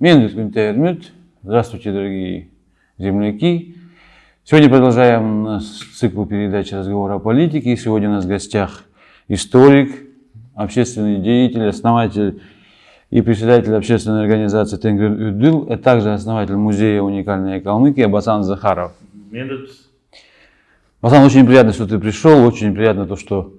Здравствуйте, дорогие земляки. Сегодня продолжаем наш цикл передач разговора о политике. Сегодня у нас в гостях историк, общественный деятель, основатель и председатель общественной организации Тенгрин Юдыл, а также основатель музея уникальной Калмыкии Басан Захаров. Басан, очень приятно, что ты пришел, очень приятно то, что...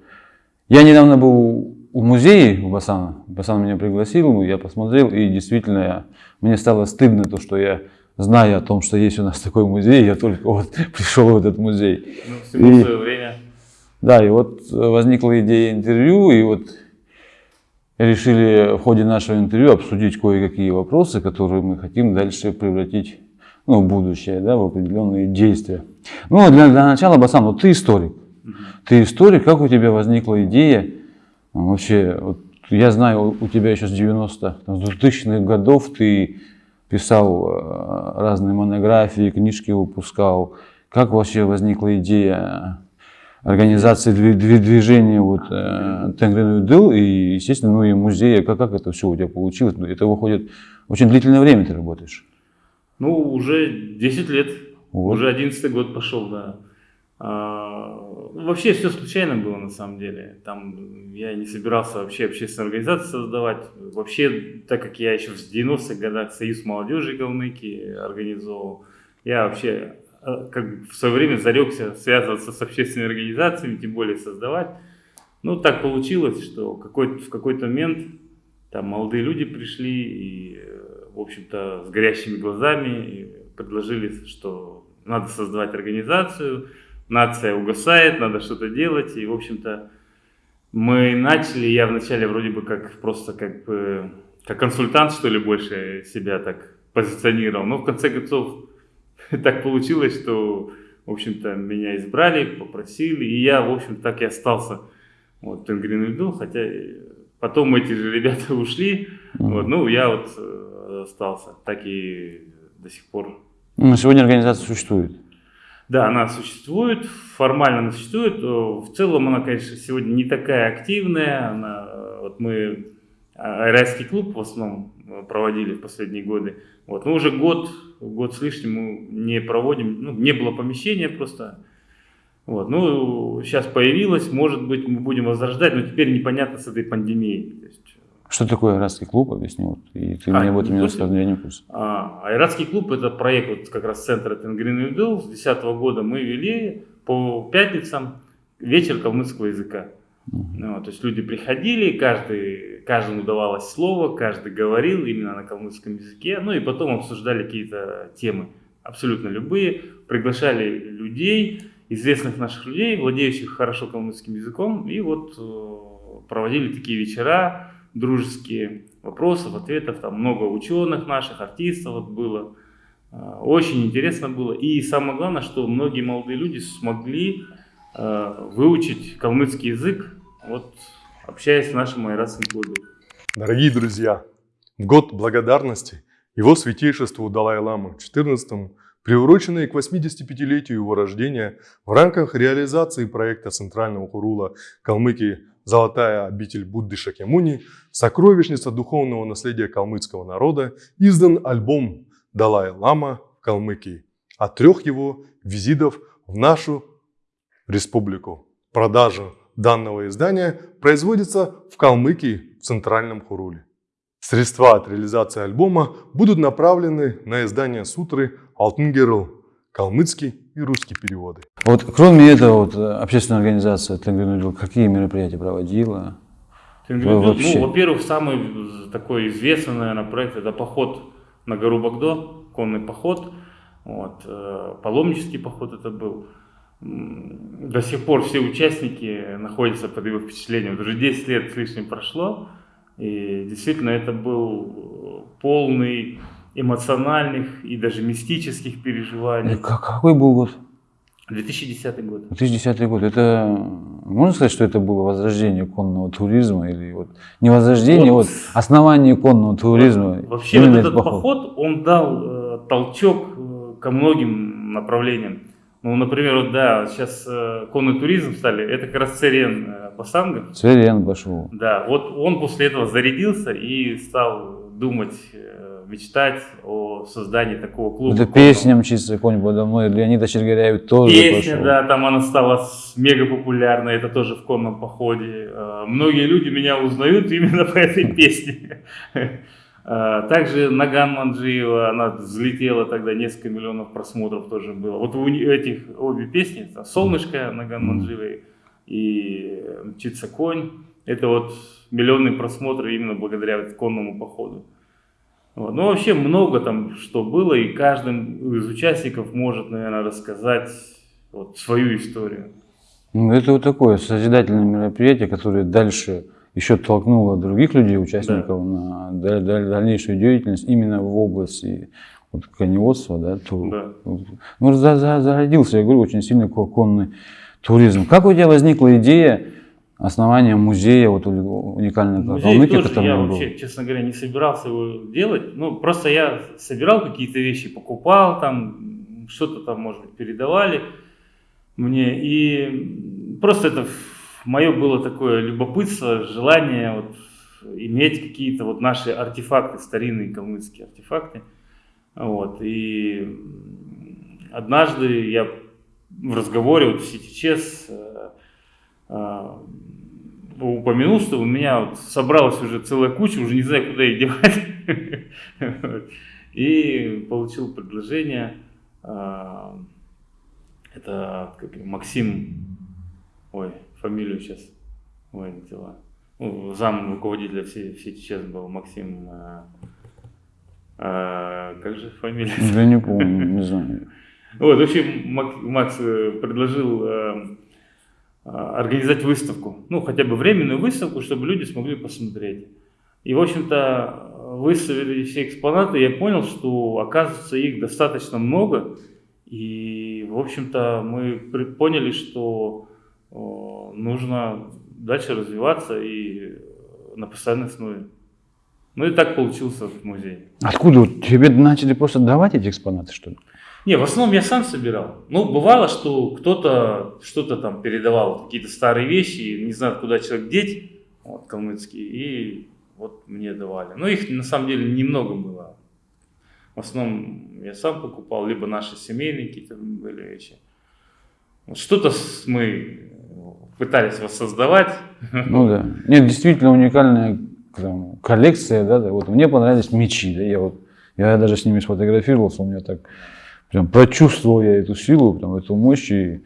Я недавно был в музее у Басана, Басан меня пригласил, я посмотрел, и действительно я, мне стало стыдно то, что я знаю о том, что есть у нас такой музей, я только вот пришел в этот музей. Ну, всему и, свое время. Да, и вот возникла идея интервью, и вот решили в ходе нашего интервью обсудить кое-какие вопросы, которые мы хотим дальше превратить ну, в будущее, да, в определенные действия. Ну, для, для начала, Басан, вот ты историк. Ты историк, как у тебя возникла идея Вообще, вот я знаю, у тебя еще с 90 с 2000-х годов ты писал э, разные монографии, книжки выпускал. Как вообще возникла идея организации движения вот, э, Тенгрин Дыл и, естественно, ну и музея, как, как это все у тебя получилось? Это выходит, очень длительное время ты работаешь. Ну, уже 10 лет, вот. уже 11 год пошел, да. А, вообще все случайно было на самом деле. Там я не собирался вообще общественную организацию создавать. Вообще, так как я еще в 90-х годах Союз молодежи Калмыкии организовал, я вообще а, как в свое время зарекся связываться с общественными организациями, тем более создавать. Ну, так получилось, что какой в какой-то момент там молодые люди пришли и, в общем-то, с горящими глазами предложили, что надо создавать организацию, нация угасает, надо что-то делать. И, в общем-то, мы начали, я вначале вроде бы как просто как бы, как консультант, что ли, больше себя так позиционировал. Но в конце концов так получилось, что, в общем-то, меня избрали, попросили, и я, в общем, так и остался вот, Тенгрин Ильдул, хотя потом эти же ребята ушли, вот, ну, я вот э, остался, так и до сих пор. Ну, сегодня организация существует. Да, она существует, формально она существует. Э, в целом она, конечно, сегодня не такая активная. Она, э, вот мы а, Айрайский клуб в основном э, проводили в последние годы. Вот, но уже год, год с лишним мы не проводим, ну, не было помещения просто. Вот, ну, сейчас появилось, может быть, мы будем возрождать, но теперь непонятно с этой пандемией. То есть, что такое Айратский клуб, объясни, вот, и ты а, мне об этом не рассказал, я не в курсе. А, Айратский клуб это проект вот как раз центра Тенгрин Юдел, с 2010 года мы вели по пятницам вечер калмыцкого языка. Uh-huh. Ну, то есть люди приходили, каждый, каждому давалось слово, каждый говорил именно на калмыцком языке, ну и потом обсуждали какие-то темы, абсолютно любые, приглашали людей, известных наших людей, владеющих хорошо калмыцким языком, и вот э, проводили такие вечера, дружеские вопросов, ответов, там много ученых наших, артистов вот было. А, очень интересно было. И самое главное, что многие молодые люди смогли а, выучить калмыцкий язык, вот общаясь с нашим айратским клубом. Дорогие друзья, в год благодарности его святейшеству Далай-Ламы 14 приуроченный к 85-летию его рождения в рамках реализации проекта Центрального Хурула Калмыкии «Золотая обитель Будды Шакемуни», сокровищница духовного наследия калмыцкого народа, издан альбом «Далай-Лама в Калмыкии» от трех его визитов в нашу республику. Продажа данного издания производится в Калмыкии в Центральном Хуруле. Средства от реализации альбома будут направлены на издание сутры «Алтынгерл» калмыцкий и русский переводы. Вот кроме этого, вот, общественная организация Тенгринудил какие мероприятия проводила? Тенгринудил, ну, во-первых, самый такой известный, наверное, проект это поход на гору Багдо, конный поход, вот, э, паломнический поход это был. До сих пор все участники находятся под его впечатлением. Уже 10 лет с лишним прошло, и действительно это был полный эмоциональных и даже мистических переживаний. Какой был год? 2010 год. 2010 год. Это можно сказать, что это было возрождение конного туризма или вот не возрождение, вот, вот основание конного туризма. Вообще вот этот поход. поход, он дал э, толчок э, ко многим направлениям. Ну, например, вот да, сейчас э, конный туризм стали, это как раз Церен э, Басанга. Церен Башу. Да, вот он после этого зарядился и стал думать э, мечтать о создании такого клуба. Это песня «Мчится конь подо мной», Леонида Чергиряева тоже Песня, пошел. да, там она стала мега популярной, это тоже в конном походе. Э, многие люди меня узнают именно по этой песне. Э, Также Наган Манджиева, она взлетела тогда, несколько миллионов просмотров тоже было. Вот у этих обе песни, «Солнышко» Наган. Манджиевой и «Мчится конь», это вот миллионные просмотры именно благодаря конному походу. Вот. Ну, вообще много там что было, и каждый из участников может, наверное, рассказать вот свою историю. Ну, это вот такое созидательное мероприятие, которое дальше еще толкнуло других людей, участников, на даль- даль- дальнейшую деятельность именно в области вот, коневодства. Да, то, Да. Ну, за- за- зародился, я говорю, очень сильный ко- конный туризм. Как у тебя возникла идея основания музея вот, у- уникального Музей Калмыкии, тоже который я был? вообще, честно говоря, не собирался его делать. Ну, просто я собирал какие-то вещи, покупал там, что-то там, может быть, передавали мне. И просто это мое было такое любопытство, желание вот иметь какие-то вот наши артефакты, старинные калмыцкие артефакты. Вот. И однажды я в разговоре вот в сети ЧЕС э, э, упомянул, что у меня вот собралась уже целая куча, уже не знаю, куда их девать. И получил предложение. а, Это как Максим, ой, фамилию сейчас, ой, не взяла. Ну, зам руководителя всей, всей сейчас был Максим, а, а, как же фамилия? Я не помню, не знаю. Вот, в общем, Мак- Макс э, предложил э, организовать выставку, ну, хотя бы временную выставку, чтобы люди смогли посмотреть. И, в общем-то, выставили все экспонаты, я понял, что, оказывается, их достаточно много, и, в общем-то, мы поняли, что нужно дальше развиваться и на постоянной основе. Ну и так получился музей. Откуда? Тебе начали просто давать эти экспонаты, что ли? Не, в основном я сам собирал. Ну, бывало, что кто-то что-то там передавал, какие-то старые вещи, не знаю, куда человек деть, вот, калмыцкие, и вот мне давали. Но их на самом деле немного было. В основном я сам покупал, либо наши семейные какие-то были вещи. Что-то мы пытались воссоздавать. Ну да. Нет, действительно уникальная там, коллекция, да, да. Вот мне понравились мечи, да, я вот, я даже с ними сфотографировался, у меня так, прям прочувствовал я эту силу, там, эту мощь, и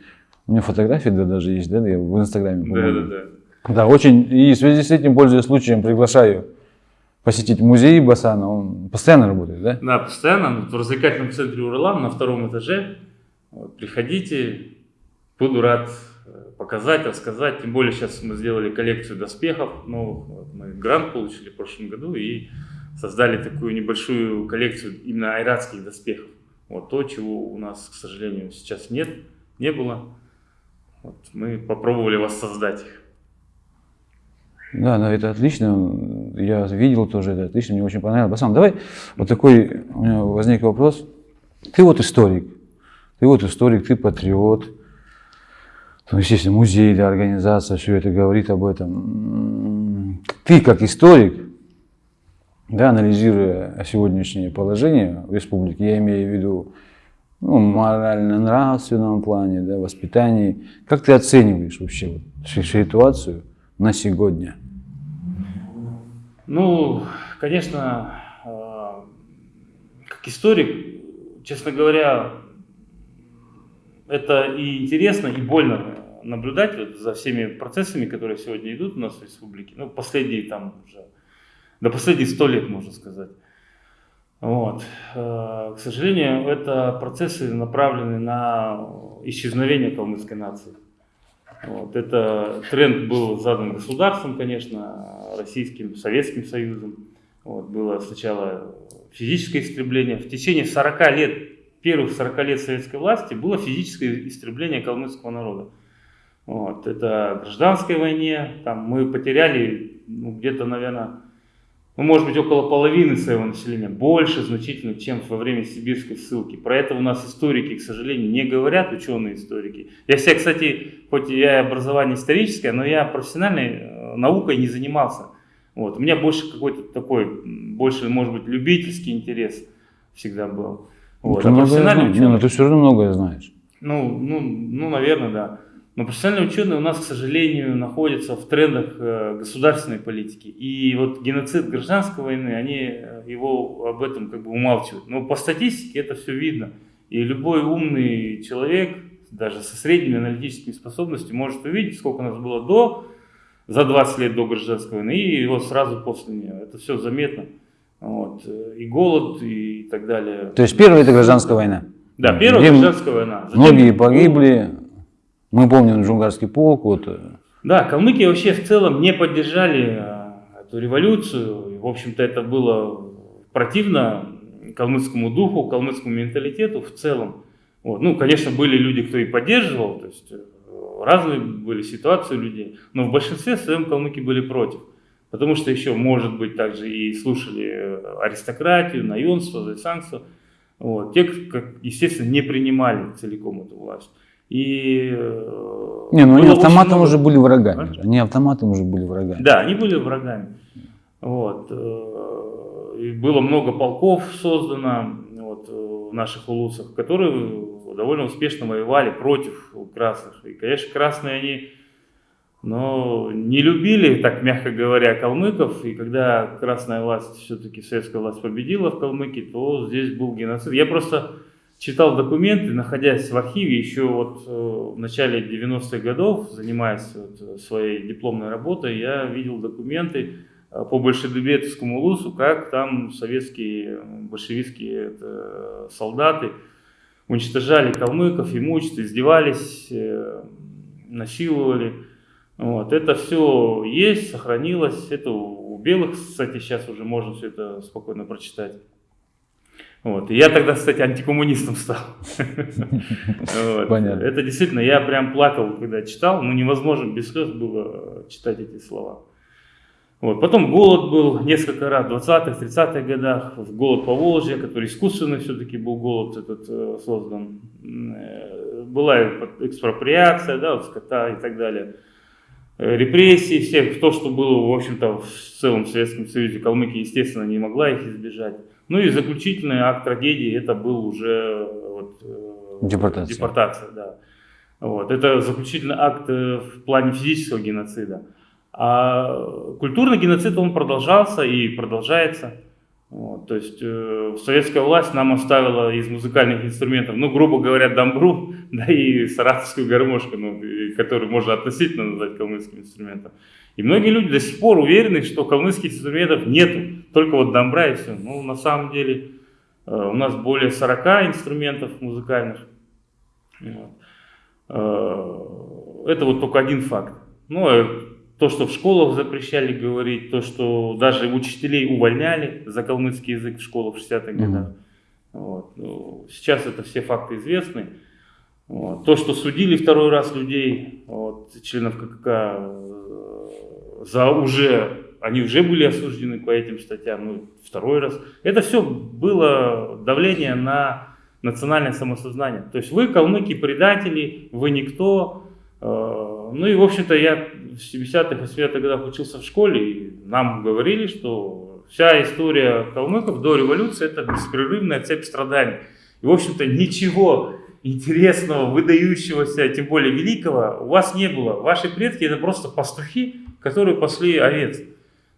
у меня фотографии да, даже есть, да, я в инстаграме, Да, да, да. Да, очень, и в связи с этим, пользуясь случаем, приглашаю посетить музей Басана, он постоянно работает, да? Да, постоянно в развлекательном центре Уралам на втором этаже. Вот, приходите, буду рад э, показать, рассказать. Тем более сейчас мы сделали коллекцию доспехов новых. Вот, мы грант получили в прошлом году и создали такую небольшую коллекцию именно айратских доспехов. Вот то, чего у нас, к сожалению, сейчас нет, не было. Вот, мы попробовали воссоздать их. Да, да, это отлично. Я видел тоже это отлично, мне очень понравилось. Басан, давай вот такой у меня возник вопрос. Ты вот историк, ты вот историк, ты патриот. Ну, естественно, музей, да, организация, все это говорит об этом. Ты как историк, да, анализируя сегодняшнее положение в республике, я имею в виду ну, морально-нравственном плане, да, воспитании, как ты оцениваешь вообще вот си- ситуацию на сегодня? Ну, конечно, э, как историк, честно говоря, это и интересно, и больно наблюдать вот за всеми процессами, которые сегодня идут у нас в республике. Ну, последние там уже, до последних сто лет, можно сказать. Вот. Э, К сожалению, это процессы направлены на исчезновение калмыцкой нации. Вот. Это тренд был задан государством, конечно, Российским, Советским Союзом. Вот. Было сначала физическое истребление. В течение 40 лет, первых 40 лет советской власти было физическое истребление калмыцкого народа. Вот. Это гражданской войне, там мы потеряли ну, где-то, наверное, ну, может быть, около половины своего населения, больше значительно, чем во время сибирской ссылки. Про это у нас историки, к сожалению, не говорят, ученые историки. Я себя, кстати, хоть и я образование историческое, но я профессиональной э, наукой не занимался. Вот. У меня больше какой-то такой, больше, может быть, любительский интерес всегда был. Вот. Ты, а профессиональный ученый... ну, ты все равно многое знаешь. Ну, ну, ну, наверное, да. Но профессиональные ученые у нас, к сожалению, находятся в трендах э, государственной политики. И вот геноцид гражданской войны, они э, его об этом как бы умалчивают. Но по статистике это все видно. И любой умный человек, даже со средними аналитическими способностями, может увидеть, сколько у нас было до, за 20 лет до гражданской войны, и вот сразу после нее. Это все заметно. Вот. И голод, и так далее. То есть первая это гражданская война? Да, первая гражданская война. Затем многие погибли, мы помним Джунгарский полк. Вот. Э. Да, калмыки вообще в целом не поддержали э, эту революцию. В общем-то, это было противно калмыцкому духу, калмыцкому менталитету в целом. Вот. Ну, конечно, были люди, кто и поддерживал, то есть э, разные были ситуации у людей, но в большинстве своем калмыки были против. Потому что еще, может быть, также и слушали аристократию, наемство, зайсанство. Вот. Те, как, естественно, не принимали целиком эту власть. И, э, не, ну они автоматом много... уже были врагами. А? Они автоматом уже были врагами. Да, они были врагами. Вот. Э, и было много полков создано вот, в наших улусах, которые довольно успешно воевали против красных. И, конечно, красные они но не любили, так мягко говоря, калмыков. И когда красная власть, все-таки советская власть победила в Калмыкии, то здесь был геноцид. Я просто читал документы, находясь в архиве еще вот э, в начале 90-х годов, занимаясь вот своей дипломной работой, я видел документы э, по Большедубецкому улусу, как там советские большевистские солдаты уничтожали калмыков, имущество, издевались, э, насиловали. Вот, это все есть, сохранилось. Это у белых, кстати, сейчас уже можно все это спокойно прочитать. Вот. И я тогда, кстати, антикоммунистом стал. Понятно. Это действительно, я прям плакал, когда читал, но невозможно без слез было читать эти слова. Вот. Потом голод был несколько раз, в 20-х, 30-х годах, голод по Волжье, который искусственный все-таки был голод этот э, создан. Э, была экспроприация, да, вот скота и так далее. Э, репрессии всех, то, что было, в общем-то, в целом в Советском Союзе, Калмыкия, естественно, не могла их избежать. Ну и заключительный акт трагедии, это был уже вот, э, депортация. депортация да. вот. Это заключительный акт э, в плане физического геноцида. А культурный геноцид, он продолжался и продолжается. Вот, то есть э, советская власть нам оставила из музыкальных инструментов, ну, грубо говоря, дамбру, да и саратовскую гармошку, ну, которую можно относительно назвать калмыцким инструментом. И многие люди до сих пор уверены, что калмыцких инструментов нету, только вот дамбра и все. Ну, на самом деле, э, у нас более 40 инструментов музыкальных. Вот. Э, это вот только один факт. Ну, э, то, что в школах запрещали говорить, то, что даже учителей увольняли за калмыцкий язык в школах в 60-х годах. Mm-hmm. Вот. Ну, сейчас это все факты известны. Вот. То, что судили второй раз людей, вот, членов ККК, э, за уже, они уже были осуждены по этим статьям, ну, второй раз. Это все было давление на национальное самосознание. То есть вы, калмыки, предатели, вы никто. Э, ну и, в общем-то, я в 70-х, 80-х годах учился в школе, и нам говорили, что вся история калмыков до революции это беспрерывная цепь страданий. И, в общем-то, ничего интересного, выдающегося, тем более великого у вас не было. Ваши предки это просто пастухи, которые пасли овец,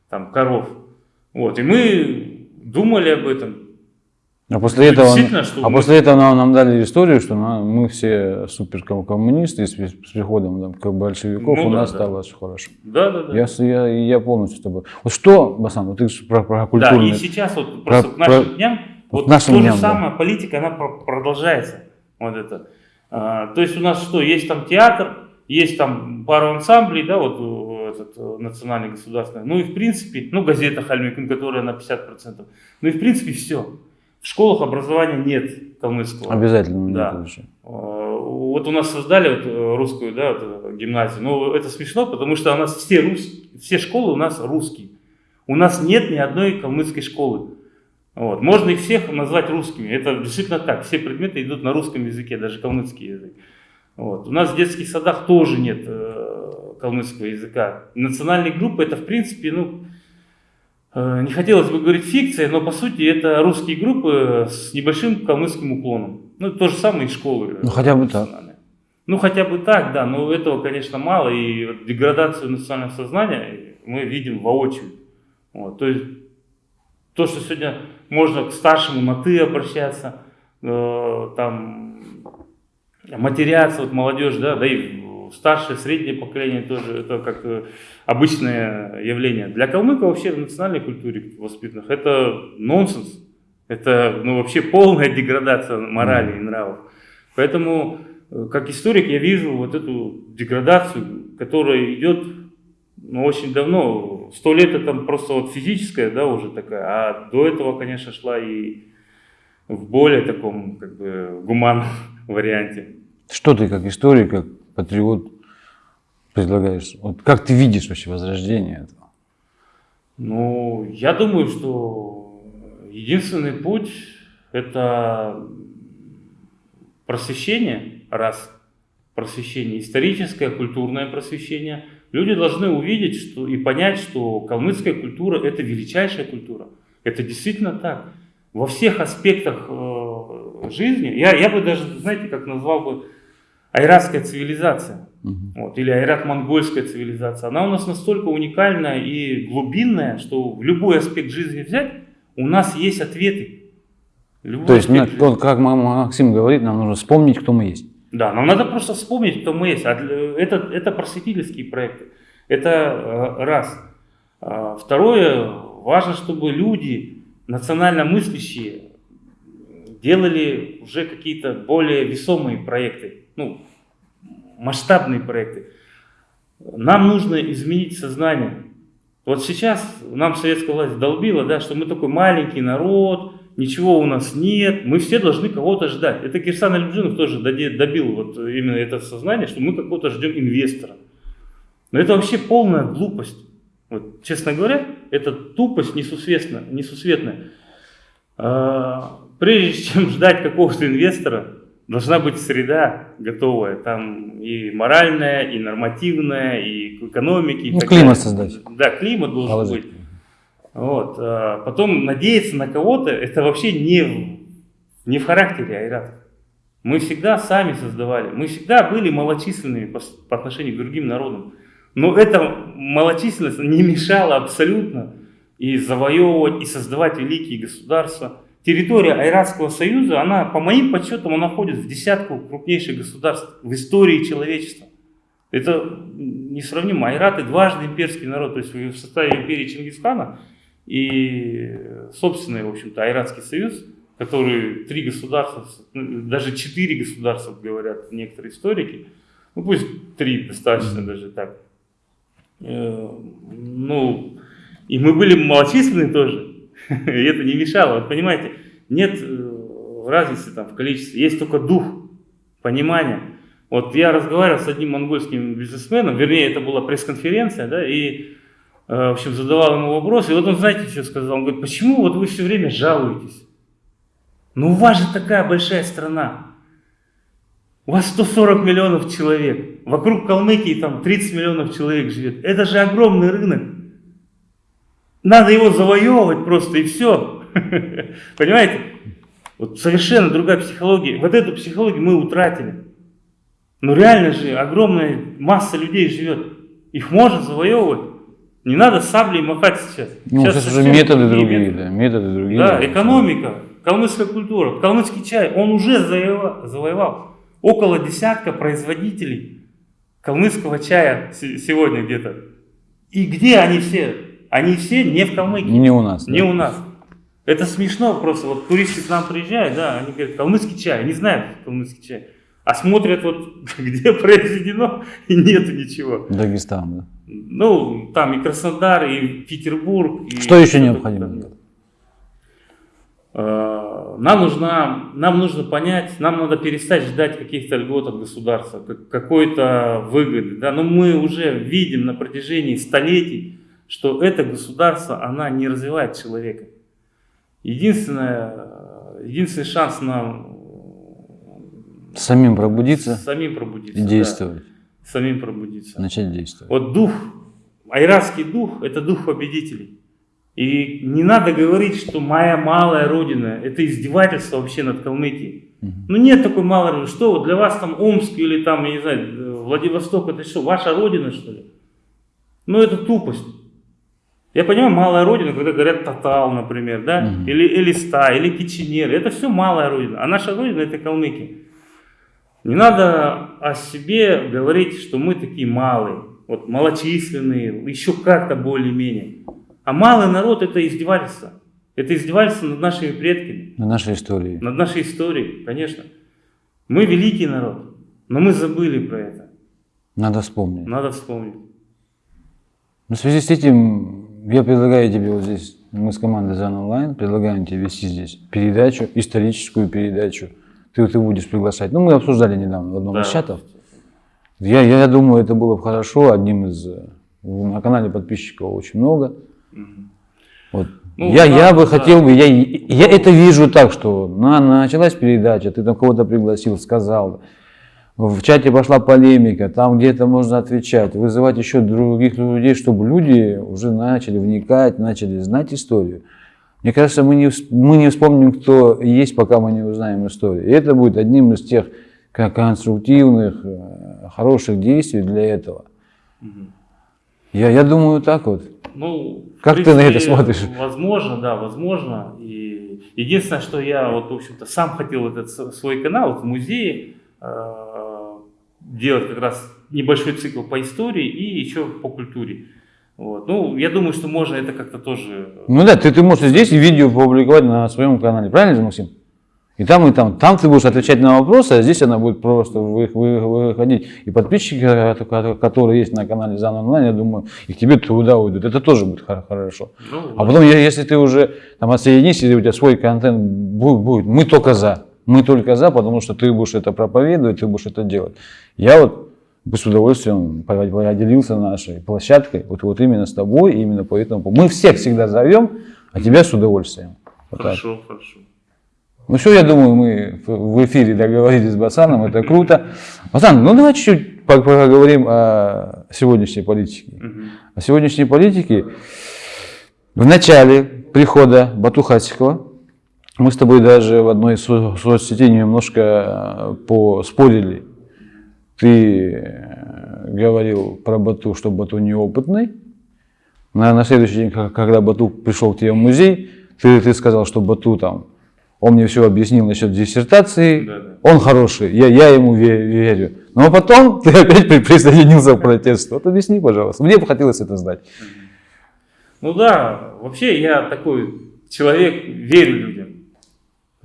там, коров. Вот, и мы думали об этом, а после, этого, а мы... после этого нам, нам дали историю, что мы все супер коммунисты, и с, с приходом там, как большевиков ну, у да, нас да. стало все хорошо. Да, да, да. Я, я, я полностью с тобой. Вот что, Басан, вот ты про, про культурное... Да, и сейчас вот про, просто к нашим про, дням, вот нашим то дням, же самое, да. политика, она продолжается. Вот это. А, то есть у нас что, есть там театр, есть там пару ансамблей, да, вот э, этот э, национальный государственный, ну и в принципе, ну газета Хальмикин, которая на 50%, ну и в принципе все. В школах образования нет калмыцкого. Обязательно да. нет. А, вот у нас создали вот э, русскую да, вот, э, гимназию. Но это смешно, потому что у нас все, рус... все школы у нас русские. У нас нет ни одной калмыцкой школы. Вот. Можно их всех назвать русскими. Это действительно так. Все предметы идут на русском языке, даже калмыцкий язык. Вот. У нас в детских садах тоже нет э, калмыцкого языка. Национальные группы это в принципе, ну, э, не хотелось бы говорить фикция, но по сути это русские группы с небольшим калмыцким уклоном. Ну, то же самое и школы. Ну, хотя бы так. Ну, хотя бы так, да, но этого, конечно, мало, и вот деградацию национального сознания мы видим воочию. Вот, то есть, то, что сегодня можно к старшему на «ты» обращаться, э, там, матеряться, вот молодежь, да, да и старшее, среднее поколение тоже, это как обычное явление. Для калмыка вообще в национальной культуре воспитанных это нонсенс, это ну, вообще полная деградация морали и нравов. Поэтому Э, как историк я вижу вот эту деградацию, которая идет ну, очень давно. Сто лет это просто вот физическая, да, уже такая, а до этого, конечно, шла и в более таком, как бы, гуманном варианте. Что ты как историк, как патриот предлагаешь? Вот как ты видишь вообще возрождение этого? Ну, я думаю, что единственный путь – это просвещение, раз, просвещение, историческое, культурное просвещение, люди должны увидеть что, и понять, что калмыцкая культура – это величайшая культура. Это действительно так. Во всех аспектах э, жизни, я, я бы даже, знаете, как назвал бы, айратская цивилизация, угу. вот, или айрат-монгольская цивилизация, она у нас настолько уникальная и глубинная, что в любой аспект жизни взять, у нас есть ответы. Любой То есть, аспект как Максим говорит, нам нужно вспомнить, кто мы есть. Да, нам надо просто вспомнить, кто мы есть. Это, это просветительские проекты. Это э, раз. А, второе, важно, чтобы люди, национально мыслящие, делали уже какие-то более весомые проекты, ну, масштабные проекты. Нам нужно изменить сознание. Вот сейчас нам советская власть долбила, да, что мы такой маленький народ, ничего у нас нет, мы все должны кого-то ждать. Это Кирсан Альбжинов тоже добил вот именно это сознание, что мы какого-то ждем инвестора. Но это вообще полная глупость. Вот, честно говоря, это тупость несусветная. несусветная. А, прежде чем ждать какого-то инвестора, должна быть среда готовая. Там и моральная, и нормативная, и к экономике. Ну, климат создать. Да, климат должен Положить. быть. Вот. А потом надеяться на кого-то, это вообще не в, не в характере Айрата. Мы всегда сами создавали, мы всегда были малочисленными по, по отношению к другим народам. Но эта малочисленность не мешала абсолютно и завоевывать, и создавать великие государства. Территория Айратского союза, она, по моим подсчетам, она входит в десятку крупнейших государств в истории человечества. Это несравнимо. Айраты дважды имперский народ, то есть в составе империи Чингисхана и собственный, в общем-то, Айратский союз, который три государства, даже четыре государства, говорят некоторые историки, ну пусть три достаточно даже так. Э, ну, и мы были малочисленны тоже, и это не мешало. Вот понимаете, нет э, разницы там в количестве, есть только дух, понимание. Вот я разговаривал с одним монгольским бизнесменом, вернее, это была пресс-конференция, да, и Э, в общем, задавал ему вопрос, и вот он, знаете, что сказал? Он говорит, почему вот вы все время жалуетесь? Ну, у вас же такая большая страна. У вас 140 миллионов человек. Вокруг Калмыкии там 30 миллионов человек живет. Это же огромный рынок. Надо его завоевывать просто и все. Понимаете? Вот совершенно другая психология. Вот эту психологию мы утратили. Но реально же огромная масса людей живет. Их можно завоевывать. Не надо саблей махать сейчас. Ну, сейчас уже методы другие, методы. да, методы другие. Да, да экономика, калмыцкая культура, калмыцкий чай, он уже завоевал, завоевал около десятка производителей калмыцкого чая сегодня где-то. И где они все? Они все не в Калмыкии. Не у нас. Не да. у нас. Это смешно просто. Вот туристы к нам приезжают, да, они говорят, калмыцкий чай, они знают калмыцкий чай. А смотрят вот, где произведено, и нету ничего. Дагестан, да. Ну, там и Краснодар, и Петербург. И что еще необходимо? А, нам, нужно, нам нужно понять, нам надо перестать ждать каких-то льгот от государства, какой-то выгоды. Да? Но мы уже видим на протяжении столетий, что это государство, она не развивает человека. Единственное, единственный шанс нам... Самим пробудиться. Самим пробудиться. И действовать. Да самим пробудиться. Начать действовать. Вот дух, айратский дух, это дух победителей. И не надо говорить, что моя малая родина, это издевательство вообще над Калмыкией. Ну нет такой малой родины. Что вот для вас там Омск или там, я не знаю, Владивосток, это что, ваша родина что ли? Ну это тупость. Я понимаю, малая родина, когда говорят Татал, например, да, угу. или Элиста, или Киченер, это все малая родина. А наша родина это Калмыки. Не надо о себе говорить, что мы такие малые, вот малочисленные, еще как-то более-менее. А малый народ это издевательство. Это издевательство над нашими предками. Над нашей историей. Над нашей историей, конечно. Мы великий народ, но мы забыли про это. Надо вспомнить. Надо вспомнить. Ну, в связи с этим я предлагаю тебе вот здесь, мы с командой ЗАН Онлайн, предлагаем тебе вести здесь передачу, историческую передачу. Ты, ты будешь приглашать. Ну, мы обсуждали недавно в одном да. из чатов. Я, я думаю, это было бы хорошо. Одним из... Э, на канале подписчиков очень много. Вот. Ну, я, да, я бы да. хотел бы, я, я это вижу так, что на, началась передача, ты там кого-то пригласил, сказал, в чате пошла полемика, там где-то можно отвечать, вызывать еще других людей, чтобы люди уже начали вникать, начали знать историю. Мне кажется, мы не, мы не вспомним, кто есть, пока мы не узнаем историю. И это будет одним из тех конструктивных, э, хороших действий для этого. Угу. Я, я думаю, так вот. Ну, как принципе, ты на это смотришь? Возможно, да, возможно. И единственное, что я вот, в общем-то, сам хотел этот свой канал в музее э, делать как раз небольшой цикл по истории и еще по культуре. Вот. Ну, я думаю, что можно это как-то тоже... Ну да, ты, ты можешь здесь видео публиковать на своем канале, правильно же, Максим? И там, и там. Там ты будешь отвечать на вопросы, а здесь она будет просто выходить. И подписчики, которые есть на канале Зан Онлайн, я думаю, и к тебе туда уйдут. Это тоже будет хорошо. Ну, а потом, если ты уже там отсоединишься, и у тебя свой контент будет, будет, мы только за. Мы только за, потому что ты будешь это проповедовать, ты будешь это делать. Я вот бы с удовольствием поделился нашей площадкой, вот, вот именно с тобой, именно поэтому. Мы всех всегда зовем, а тебя с удовольствием. Вот хорошо, так. хорошо. Ну все, я думаю, мы в эфире договорились с Басаном, это круто. Басан, ну давай чуть-чуть поговорим о сегодняшней политике. Угу. О сегодняшней политике. В начале прихода Бату Хасикова мы с тобой даже в одной из соцсетей немножко э, поспорили. Ты э, говорил про Бату, что Бату неопытный. На, на следующий день, когда Бату пришел к тебе в музей, ты, ты сказал, что Бату там он мне все объяснил насчет диссертации, да, да. он хороший, я, я ему верю. Но потом ты опять присоединился к протесту. Вот объясни, пожалуйста. Мне бы хотелось это знать. Ну да, вообще я такой человек, верю людям.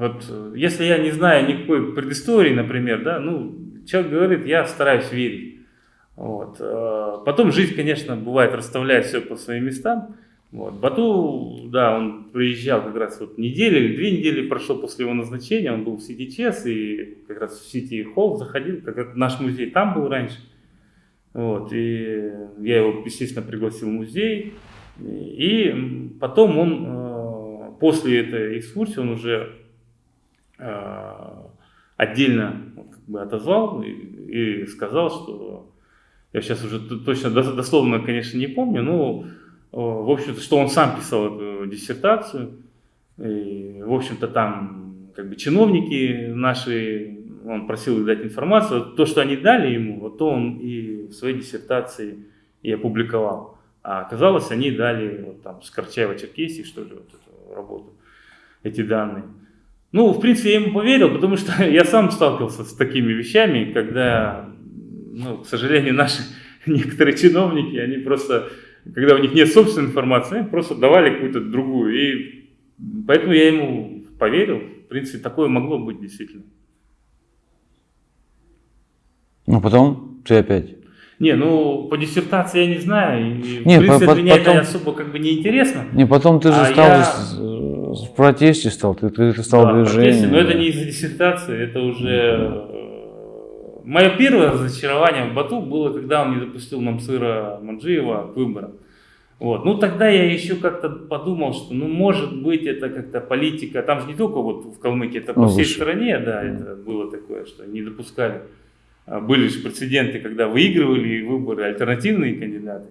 Вот если я не знаю никакой предыстории, например, да, ну, человек говорит, я стараюсь верить. Вот. Э, потом жизнь, конечно, бывает расставляет все по своим местам. Вот. Бату, да, он приезжал как раз вот неделю или две недели прошло после его назначения, он был в Сити Чес и как раз в Сити Холл заходил, как наш музей там был раньше. Вот, и я его, естественно, пригласил в музей. И потом он, э, после этой экскурсии, он уже э, отдельно как бы отозвал и, и сказал, что я сейчас уже точно дословно, конечно, не помню, но в общем-то, что он сам писал эту диссертацию. И, в общем-то, там как бы чиновники наши, он просил их дать информацию. То, что они дали ему, вот то он и в своей диссертации и опубликовал. А оказалось, они дали вот, там, с Карчаева-Черкесии, что ли, вот эту работу, эти данные. Ну, в принципе, я ему поверил, потому что я сам сталкивался с такими вещами, когда, ну, к сожалению, наши некоторые чиновники, они просто когда у них нет собственной информации, они просто давали какую-то другую. И поэтому я ему поверил. В принципе, такое могло быть действительно. Ну, потом ты опять... Не, ну, по диссертации я не знаю. И, не, в принципе, по, меня потом... это особо как бы не интересно. Не, потом ты же а стал я... в протесте стал, ты, ты, ты стал да, движением. но это не из-за диссертации, это уже Мое первое разочарование в Бату было, когда он не допустил Мамсыра Манджиева к выборам. Вот. Ну тогда я еще как-то подумал, что ну может быть это как-то политика, там же не только вот в Калмыкии, это по ну, всей выше. стране, да, это было такое, что не допускали. А были же прецеденты, когда выигрывали выборы альтернативные кандидаты.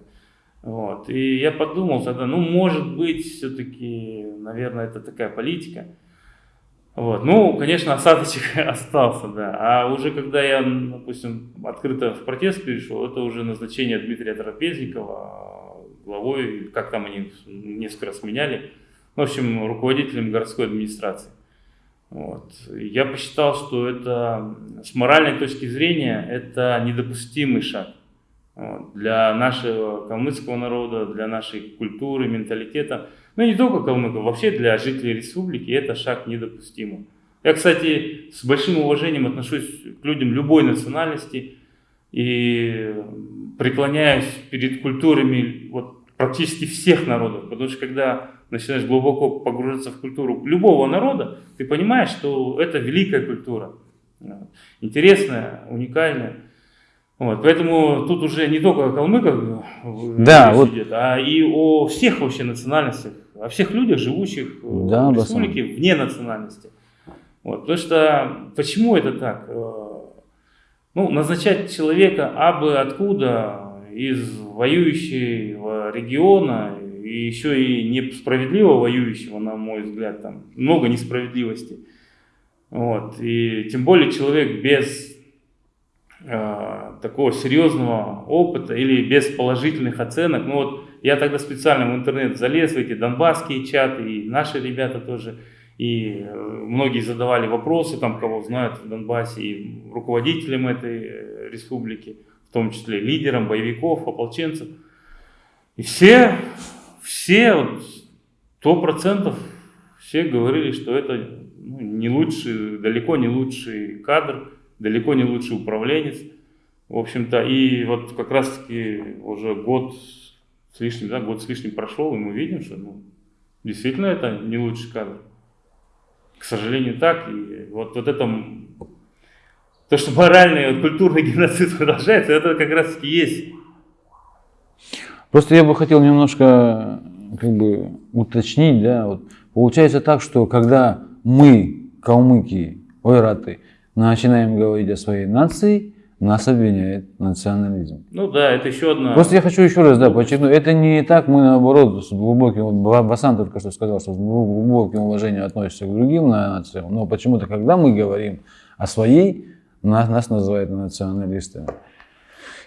Вот. И я подумал тогда, ну, может быть, все-таки, наверное, это такая политика. Вот. Ну, конечно, осадочек остался, да. А уже когда я, допустим, открыто в протест перешел, это уже назначение Дмитрия Трапезникова главой, как там они несколько раз меняли, в общем, руководителем городской администрации. Вот. Я посчитал, что это с моральной точки зрения это недопустимый шаг для нашего калмыцкого народа, для нашей культуры, менталитета. Ну не только калмыков, вообще для жителей республики это шаг недопустимый. Я, кстати, с большим уважением отношусь к людям любой национальности и преклоняюсь перед культурами вот, практически всех народов, потому что когда начинаешь глубоко погружаться в культуру любого народа, ты понимаешь, что это великая культура, интересная, уникальная. Вот, поэтому тут уже не только о калмыках да, вот. идет, а и о всех вообще национальностях, о всех людях, живущих да, в республике басам. вне национальности. Вот, потому что почему это так? Э, ну, назначать человека абы откуда из воюющего региона и еще и несправедливо воюющего, на мой взгляд, там много несправедливости. Вот. И тем более человек без э, такого серьезного опыта или без положительных оценок. Ну вот я тогда специально в интернет залез в эти донбасские чаты, и наши ребята тоже, и э, многие задавали вопросы, там кого знают в Донбассе, и руководителям этой э, республики, в том числе лидерам боевиков, ополченцев. И все все, вот, сто процентов, все говорили, что это ну, не лучший, далеко не лучший кадр, далеко не лучший управленец. В общем-то, и вот как раз-таки уже год с лишним, да, год с лишним прошел, и мы видим, что ну, действительно это не лучший кадр. К сожалению, так. И вот, вот это, то, что моральный, вот, культурный геноцид продолжается, это как раз-таки есть Просто я бы хотел немножко как бы уточнить, да, вот получается так, что когда мы, калмыки, ойраты, начинаем говорить о своей нации, нас обвиняет национализм. Ну да, это еще одна... Просто я хочу еще раз да, подчеркнуть, это не так, мы наоборот с глубоким, вот Басан только что сказал, что с глубоким уважением относимся к другим нациям, но почему-то, когда мы говорим о своей, нас, нас называют националистами.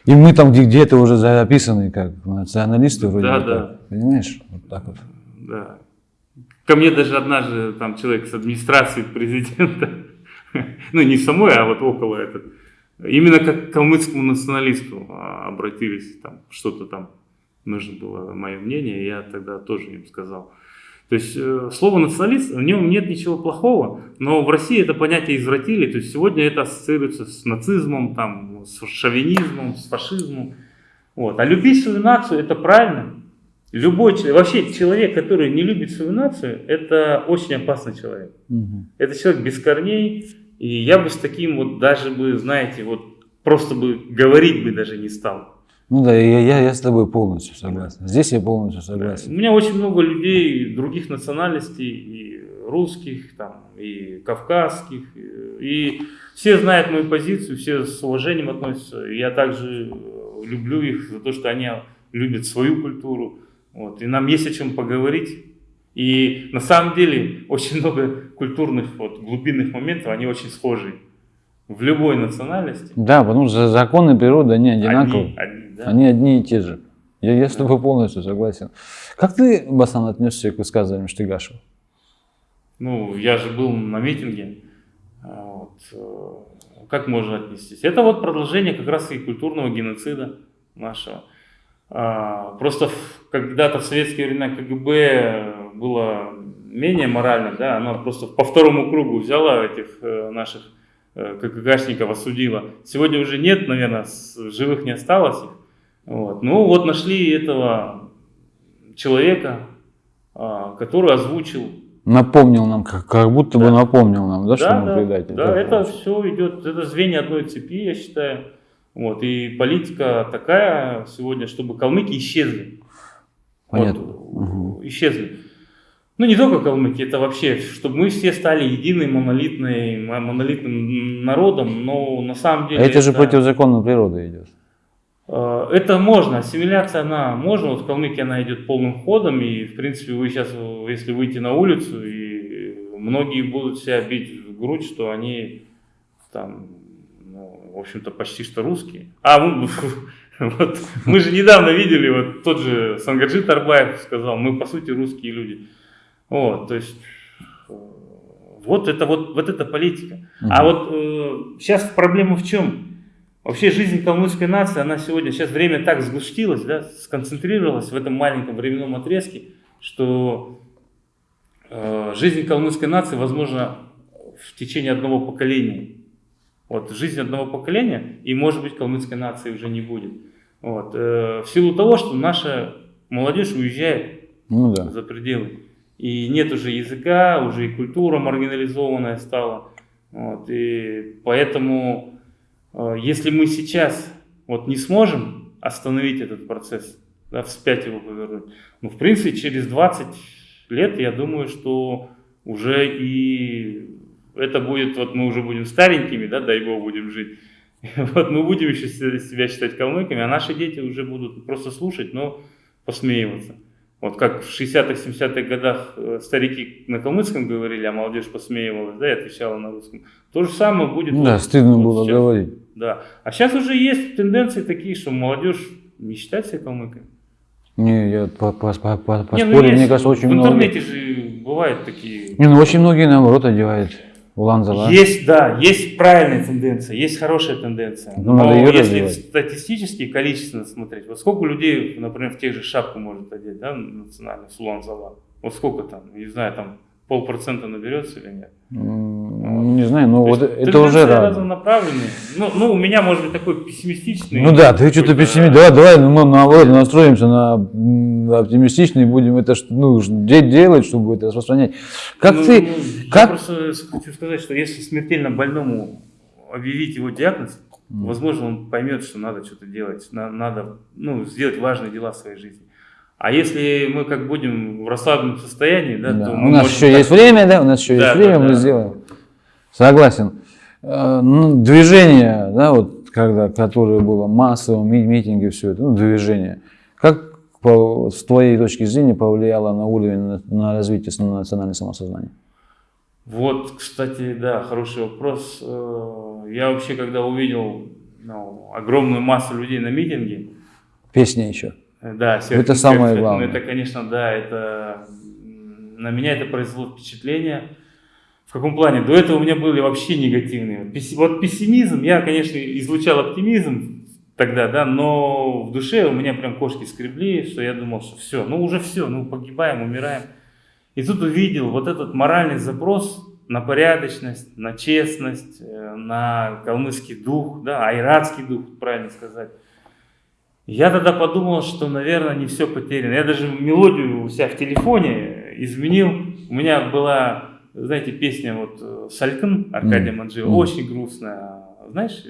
И мы там где-то уже записаны как националисты вроде да, да. Так, понимаешь? Вот так вот. Да. Ко мне даже однажды там человек с администрации президента, ну не самой, а вот около этого, именно как к калмыцкому националисту а, обратились, там что-то там нужно было мое мнение, я тогда тоже им сказал. То есть э, слово националист, в нем нет ничего плохого, но в России это понятие извратили, то есть сегодня это ассоциируется с нацизмом, там, с шовинизмом, с фашизмом. Вот. А любить свою нацию это правильно. Любой человек, вообще человек, который не любит свою нацию, это очень опасный человек. Угу. Это человек без корней, и я бы с таким вот даже бы, знаете, вот просто бы говорить бы даже не стал. Ну да, я, я, я с тобой полностью согласен. Здесь я полностью согласен. У меня очень много людей других национальностей, и русских, там, и кавказских, и все знают мою позицию, все с уважением относятся. Я также люблю их за то, что они любят свою культуру. Вот. И нам есть о чем поговорить. И на самом деле очень много культурных вот, глубинных моментов, они очень схожи в любой национальности. Да, потому что законы природы, они одинаковые. Одни, одни, да? они одни и те же. Я, я с тобой полностью согласен. Как ты, Басан, отнесся к высказываниям Штыгашева? Ну, я же был на митинге. А, вот. Э, как можно отнестись? Это вот продолжение как раз и культурного геноцида нашего. А, просто когда-то в советские времена КГБ было менее морально, да, она просто по второму кругу взяла этих э, наших Э, КГКшников осудила. Сегодня уже нет, наверное, живых не осталось их. Вот. Ну вот нашли этого человека, а, который озвучил. Напомнил нам, как, как будто да. бы напомнил нам, да, да что мы да, предатель. Да, это все идет, это звенья одной цепи, я считаю. Вот. И политика такая сегодня, чтобы калмыки исчезли. Понятно. Вот, угу. Исчезли. Ну, не только калмыки, это вообще, чтобы мы все стали единым монолитным, монолитным народом, но на самом деле... А это, это... же против закона природы идет. Э, это можно, ассимиляция, она можно, вот в Калмыкии она идет полным ходом, и в принципе вы сейчас, если выйти на улицу, и многие будут себя бить в грудь, что они там, ну, в общем-то, почти что русские. А, мы, вот, мы же недавно видели, вот тот же Сангаджи Тарбаев сказал, мы по сути русские люди. Вот, то есть, вот это вот, вот эта политика. Угу. А вот э, сейчас проблема в чем? Вообще жизнь калмыцкой нации, она сегодня, сейчас время так сгустилось, да, сконцентрировалась в этом маленьком временном отрезке, что э, жизнь калмыцкой нации возможно в течение одного поколения. Вот, жизнь одного поколения, и может быть калмыцкой нации уже не будет. Вот, э, в силу того, что наша молодежь уезжает ну, да. за пределы. И нет уже языка, уже и культура маргинализованная стала. Вот, и поэтому Э, если мы сейчас вот не сможем остановить этот процесс, да, вспять его повернуть, ну, в принципе, через 20 лет, я думаю, что уже и это будет, вот мы уже будем старенькими, да, дай бог будем жить, вот мы будем еще себя считать калмыками, а наши дети уже будут просто слушать, но посмеиваться. Вот как в 60-х, 70-х годах э, старики на калмыцком говорили, а молодежь посмеивалась, да, и отвечала на русском. То же самое будет. Да, вот, стыдно вот было сейчас. говорить. Да. А сейчас уже есть тенденции такие, что молодежь не считает себя калмыками. Не, я по, по, по, по, не, ну, мне кажется, очень много. В интернете же бывают такие. Не, ну очень многие наоборот одевают. Улан-Зала. Есть, да, есть правильная тенденция, есть хорошая тенденция. Ну, Но если развивать. статистически, количественно смотреть, вот сколько людей, например, в тех же шапку может одеть, да, национальную, с Улан-Зала? Вот сколько там, не знаю, там полпроцента наберется или нет? Не знаю, но вот это уже рано. разнонаправленные. Ну, ну, у меня может быть такой пессимистичный. Ну да, ты что-то пессимист. Давай, давай, ну, мы наоборот настроимся на оптимистичный, будем это ну, делать, чтобы это распространять. Как ну, ты, ну, как... Я просто хочу сказать, что если смертельно больному объявить его диагноз, mm. возможно, он поймет, что надо что-то делать, надо ну, сделать важные дела в своей жизни. А если мы как будем в расслабленном состоянии, да, да. то у нас еще так... есть время, да, у нас еще да, есть время, да, мы да. сделаем. Согласен. Э, ну, движение, да, вот когда, которое было массовым, митинги, все это, ну, движение. Как по, с твоей точки зрения повлияло на уровень, на, на развитие национального самосознания? Вот, кстати, да, хороший вопрос. Э, я вообще, когда увидел ну, огромную массу людей на митинге. Песня еще. Да, серфинг, это самое серфинг, главное. Это, конечно, да, это на меня это произвело впечатление. В каком плане? До этого у меня были вообще негативные. Вот пессимизм, я, конечно, излучал оптимизм тогда, да, но в душе у меня прям кошки скребли, что я думал, что все, ну уже все, ну погибаем, умираем. И тут увидел вот этот моральный запрос на порядочность, на честность, э, на калмыцкий дух, да, айратский дух, правильно сказать. Я тогда подумал, что, наверное, не все потеряно. Я даже мелодию у себя в телефоне изменил. У меня была, знаете, песня вот э, «Салькин» Аркадия Манджиева, mm. очень грустная. Знаешь,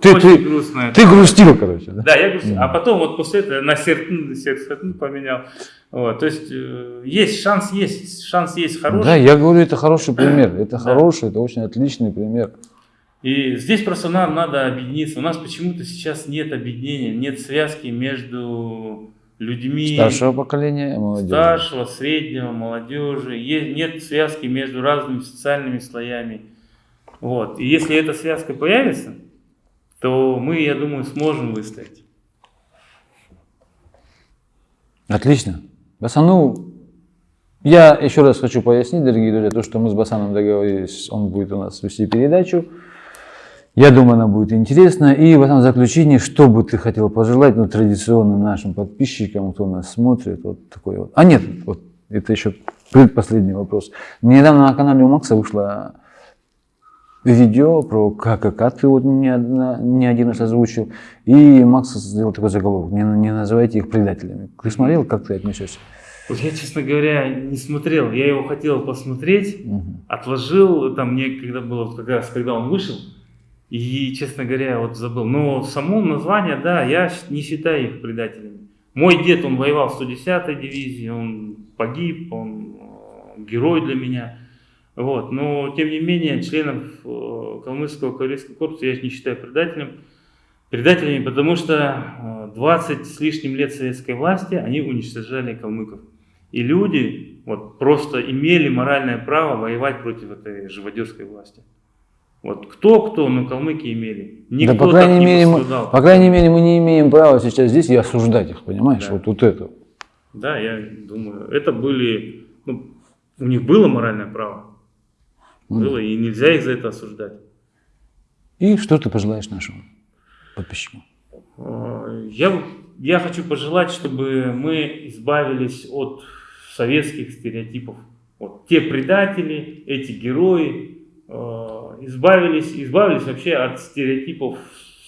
ты, очень ты, грустная. Ты грустил, короче. Да, да я грустил. Mm. А потом вот после этого на «Сертин» «Сертин» поменял. Вот, то есть э, есть шанс, есть шанс есть хороший. Да, я говорю, это хороший пример. Это хороший, это очень отличный пример. И здесь просто нам надо объединиться. У нас почему-то сейчас нет объединения, нет связки между людьми старшего поколения молодежи. Старшего, среднего, молодежи. Нет связки между разными социальными слоями. Вот. И если эта связка появится, то мы, я думаю, сможем выстоять. Отлично. Басану, я еще раз хочу пояснить, дорогие друзья, то, что мы с Басаном договорились, он будет у нас вести передачу. Я думаю, она будет интересна. И в этом заключении, что бы ты хотел пожелать ну, традиционным нашим подписчикам, кто нас смотрит, вот такой вот. А нет, вот это еще предпоследний вопрос. Недавно на канале у Макса вышло видео про ККК, ты вот не, не один раз озвучил, и Макс сделал такой заголовок, не, не называйте их предателями. Ты смотрел, как ты отнесешься? Я, честно говоря, не смотрел. Я его хотел посмотреть, угу. отложил, там мне когда было, как раз когда он вышел, и, честно говоря, вот забыл. Но само название, да, я не считаю их предателями. Мой дед, он воевал в 110-й дивизии, он погиб, он э, герой для меня. Вот. Но, тем не менее, членов э, калмыцкого кавалерийского корпуса я не считаю предателем. Предателями, потому что 20 с лишним лет советской власти они уничтожали калмыков. И люди вот, просто имели моральное право воевать против этой живодерской власти. Вот кто-кто, но калмыки имели. Никто да, по крайней, мере, мы, по крайней мере, мы не имеем права сейчас здесь и осуждать их, понимаешь? Да. Вот, вот это. Да, я думаю, это были, ну, у них было моральное право. Было, и нельзя их за это осуждать. И что ты пожелаешь нашим подписчикам? Я, я хочу пожелать, чтобы мы избавились от советских стереотипов. Вот те предатели, эти герои, избавились, избавились вообще от стереотипов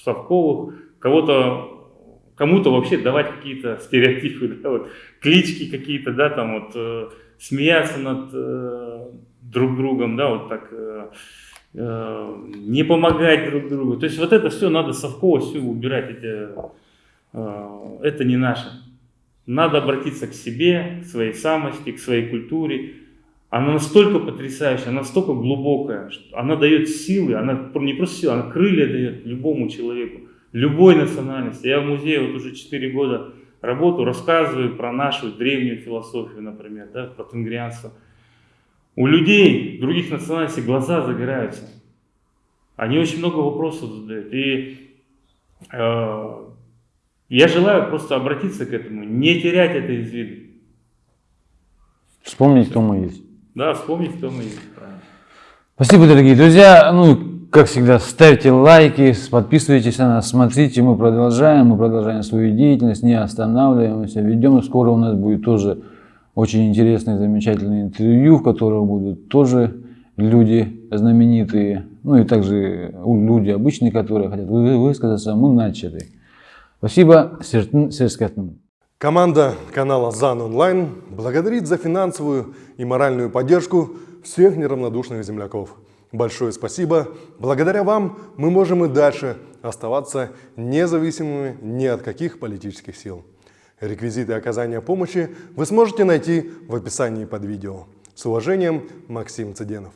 совковых, кого-то, кому-то вообще давать какие-то стереотипы, да, вот, клички какие-то, да, там вот, э, смеяться над э, друг другом, да, вот так, э, э, не помогать друг другу. То есть вот это все надо совково все убирать, это, э, это не наше. Надо обратиться к себе, к своей самости, к своей культуре. Она настолько потрясающая, она настолько глубокая, что она дает силы, она не просто силы, она крылья дает любому человеку, любой национальности. Я в музее вот уже 4 года работаю, рассказываю про нашу древнюю философию, например, да, про тенгрианство. У людей других национальностей глаза загораются. Они очень много вопросов задают. И э, я желаю просто обратиться к этому, не терять это из виду. Вспомнить, кто мы есть. Да, вспомнить, кто мы есть. Спасибо, дорогие друзья. Ну, как всегда, ставьте лайки, подписывайтесь на нас, смотрите, мы продолжаем, мы продолжаем свою деятельность, не останавливаемся, ведем. Скоро у нас будет тоже очень интересное, замечательное интервью, в котором будут тоже люди знаменитые, ну и также люди обычные, которые хотят высказаться. Мы начали. Спасибо, Серскатным. Команда канала ЗАН Онлайн благодарит за финансовую и моральную поддержку всех неравнодушных земляков. Большое спасибо. Благодаря вам мы можем и дальше оставаться независимыми ни от каких политических сил. Реквизиты оказания помощи вы сможете найти в описании под видео. С уважением, Максим Цыденов.